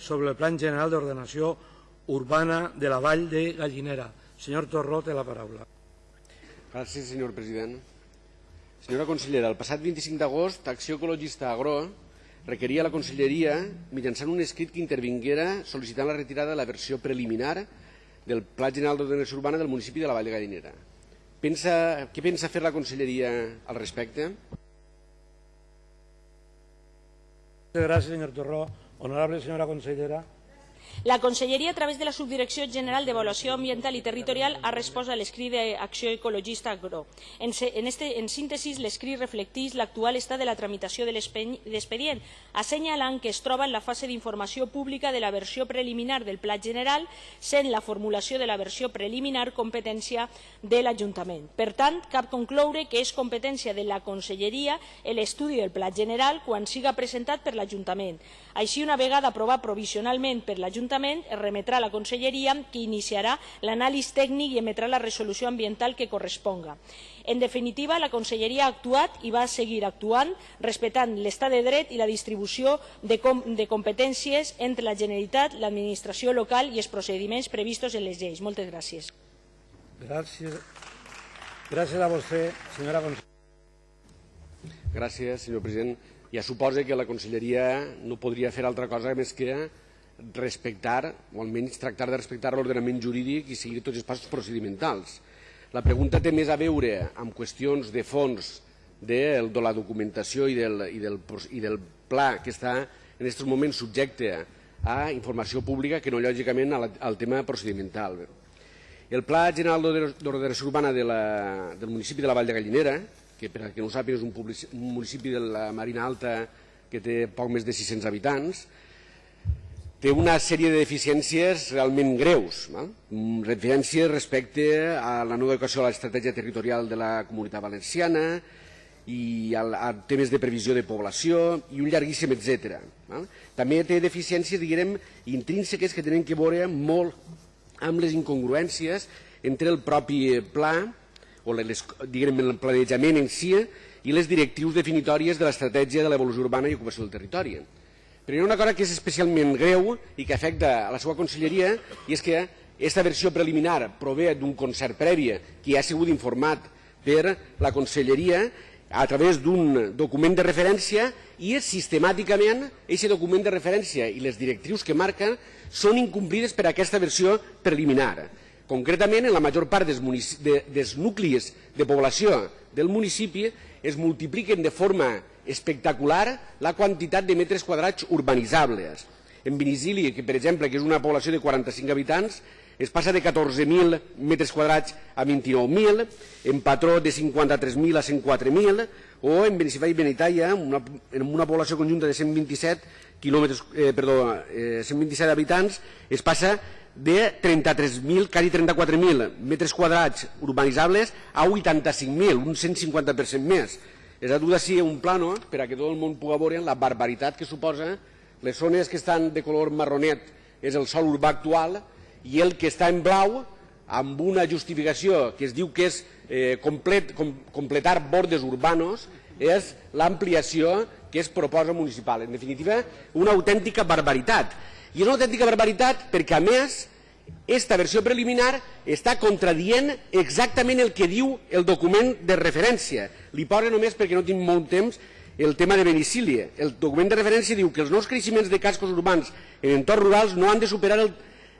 sobre el Plan General de Ordenació Urbana de la Vall de Gallinera. Senyor Torró, té la paraula. Gràcies, senyor president. Senyora consellera, el passat 25 d'agost, Acció Ecologista Agro requeria a la conselleria mitjançant un escrit que intervinguera sol·licitant la retirada de la versió preliminar del Pla General d'Ordenació Urbana del municipi de la Vall de Gallinera. Pensa, què pensa fer la conselleria al respecte? Gràcies, senyor Torró. Honorable senyora consellera. La Conselleria, a través de la Subdirecció General d'Avaluació Ambiental i Territorial, ha respost a l'escrit d'Acció Ecologista Agro. En, en, este, en síntesi, l'escrit reflecteix l'actual estat de la tramitació de l'expedient, assenyalant que es troba en la fase d'informació pública de la versió preliminar del Pla General, sent la formulació de la versió preliminar competència de l'Ajuntament. Per tant, cap concloure que és competència de la Conselleria l'estudi del Pla General quan siga presentat per l'Ajuntament. Així, una vegada aprovat provisionalment per l'Ajuntament, l'Ajuntament es remetrà a la Conselleria que iniciarà l'anàlisi tècnic i emetrà la resolució ambiental que corresponga. En definitiva, la Conselleria ha actuat i va seguir actuant respectant l'estat de dret i la distribució de, com de competències entre la Generalitat, l'administració local i els procediments previstos en les lleis. Moltes gràcies. Gràcies. Gràcies a vostè, senyora consellera. Gràcies, senyor president. Ja suposa que la conselleria no podria fer altra cosa més que respectar, o almenys tractar de respectar l'ordenament jurídic i seguir tots els passos procedimentals. La pregunta té més a veure amb qüestions de fons de, de la documentació i del, i, del, i del pla que està en aquests moments subjecte a informació pública que no lògicament al, al tema procedimental. El Pla General d'Ordenació Urbana de la, del municipi de la Vall de Gallinera, que per a que no ho sàpiga és un, un municipi de la Marina Alta que té poc més de 600 habitants, té una sèrie de deficiències realment greus. No? Deficiències respecte a la nova educació a l'estratègia territorial de la comunitat valenciana i a, a temes de previsió de població i un llarguíssim etc. No? També té deficiències, diguem, intrínseques que tenen que veure molt amb les incongruències entre el propi pla o les, diguem, el planejament en si i les directius definitòries de l'estratègia de l'evolució urbana i ocupació del territori. Però hi ha una cosa que és especialment greu i que afecta a la seva conselleria i és que aquesta versió preliminar prové d'un concert previ que ja ha sigut informat per la conselleria a través d'un document de referència i sistemàticament aquest document de referència i les directrius que marca són incomplides per aquesta versió preliminar. Concretament, en la major part dels, de, dels nuclis de població del municipi es multipliquen de forma espectacular la quantitat de metres quadrats urbanitzables. En Vinicili, que per exemple que és una població de 45 habitants, es passa de 14.000 metres quadrats a 29.000, en Patró de 53.000 a 104.000, o en Benicifà i Benitaia, una, en una població conjunta de 127 quilòmetres, eh, perdó, eh, 127 habitants, es passa de 33.000, quasi 34.000 metres quadrats urbanitzables a 85.000, un 150% més. És a dur d'ací un plano per a que tot el món pugui veure la barbaritat que suposa les zones que estan de color marronet és el sol urbà actual i el que està en blau amb una justificació que es diu que és eh, complet, com, completar bordes urbanos és l'ampliació que es proposa municipal. En definitiva, una autèntica barbaritat. I és una autèntica barbaritat perquè, a més, esta versió preliminar està contradient exactament el que diu el document de referència. Li posa només perquè no tinc molt temps el tema de Benicília. El document de referència diu que els nous creixements de cascos urbans en entorns rurals no han de superar el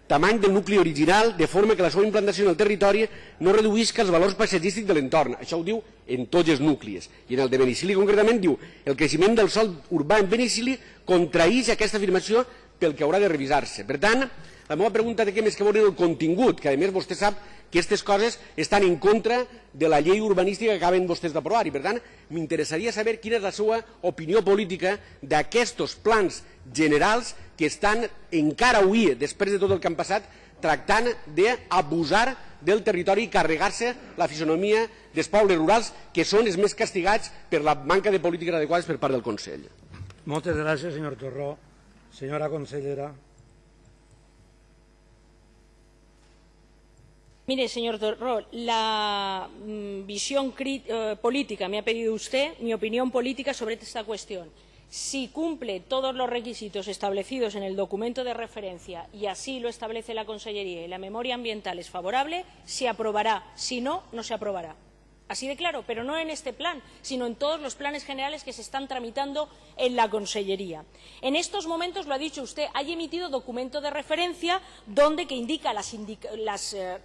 tamany del nucli original de forma que la seva implantació en el territori no reduïsca els valors paisatgístics de l'entorn. Això ho diu en tots els nuclis. I en el de Benicili concretament diu el creixement del sol urbà en Benicili contraïix aquesta afirmació pel que haurà de revisar-se. Per tant, la meva pregunta té més que veure el contingut, que a més vostè sap que aquestes coses estan en contra de la llei urbanística que acaben vostès d'aprovar i per tant m'interessaria saber quina és la seva opinió política d'aquests plans generals que estan encara avui, després de tot el que han passat, tractant d'abusar del territori i carregar-se la fisonomia dels pobles rurals que són els més castigats per la manca de polítiques adequades per part del Consell. Moltes gràcies, senyor Torró. Senyora consellera. Mire, señor Torró, la mm, visión eh, política, me ha pedido usted mi opinión política sobre esta cuestión. si cumple todos los requisitos establecidos en el documento de referencia y así lo establece la Consellería y la memoria ambiental es favorable, se aprobará. Si no, no se aprobará. Así de claro, pero no en este plan, sino en todos los planes generales que se están tramitando en la Consellería. En estos momentos, lo ha dicho usted, hay emitido documento de referencia donde que indica las, las eh,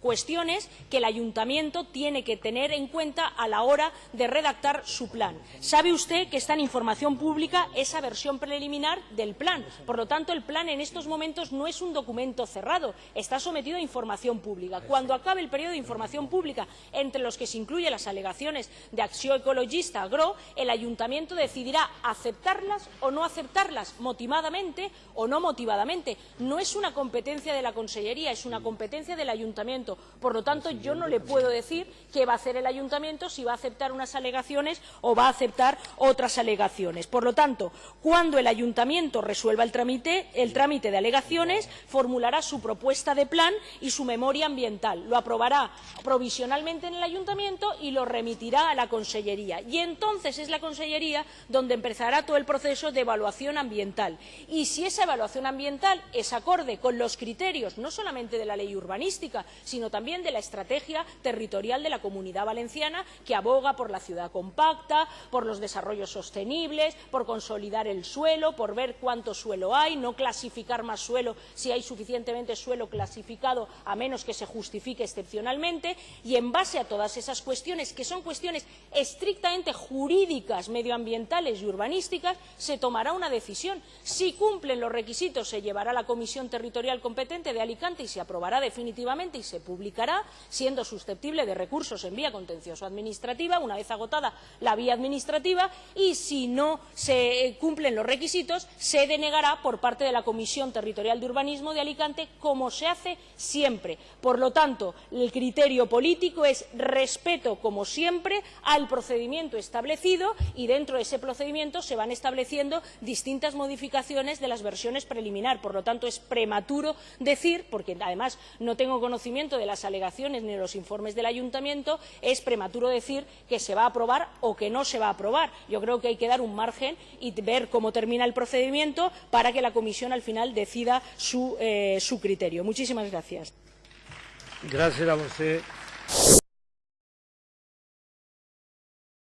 cuestiones que el ayuntamiento tiene que tener en cuenta a la hora de redactar su plan. Sabe usted que está en información pública esa versión preliminar del plan. Por lo tanto, el plan en estos momentos no es un documento cerrado, está sometido a información pública. Cuando acabe el periodo de información pública, entre los que se incluyen las alegaciones de Acción Ecologista Agro, el ayuntamiento decidirá aceptarlas o no aceptarlas, motivadamente o no motivadamente. No es una competencia de la Consellería, es una competencia del ayuntamiento Por lo tanto, yo no le puedo decir qué va a hacer el ayuntamiento, si va a aceptar unas alegaciones o va a aceptar otras alegaciones. Por lo tanto, cuando el ayuntamiento resuelva el trámite, el trámite de alegaciones, formulará su propuesta de plan y su memoria ambiental. Lo aprobará provisionalmente en el ayuntamiento y lo remitirá a la Consellería. Y entonces es la Consellería donde empezará todo el proceso de evaluación ambiental. Y si esa evaluación ambiental es acorde con los criterios, no solamente de la ley urbanística, sino sino también de la estrategia territorial de la Comunidad Valenciana, que aboga por la ciudad compacta, por los desarrollos sostenibles, por consolidar el suelo, por ver cuánto suelo hay, no clasificar más suelo si hay suficientemente suelo clasificado, a menos que se justifique excepcionalmente, y en base a todas esas cuestiones, que son cuestiones estrictamente jurídicas, medioambientales y urbanísticas, se tomará una decisión. Si cumplen los requisitos, se llevará a la Comisión Territorial competente de Alicante y se aprobará definitivamente y se publicará, siendo susceptible de recursos en vía contencioso administrativa, una vez agotada la vía administrativa, y si no se cumplen los requisitos, se denegará por parte de la Comisión Territorial de Urbanismo de Alicante, como se hace siempre. Por lo tanto, el criterio político es respeto, como siempre, al procedimiento establecido y dentro de ese procedimiento se van estableciendo distintas modificaciones de las versiones preliminar. Por lo tanto, es prematuro decir, porque además no tengo conocimiento de las alegaciones ni de los informes del ayuntamiento, es prematuro decir que se va a aprobar o que no se va a aprobar. Yo creo que hay que dar un margen y ver cómo termina el procedimiento para que la comisión al final decida su, eh, su criterio. Muchísimas gracias. Gracias a usted.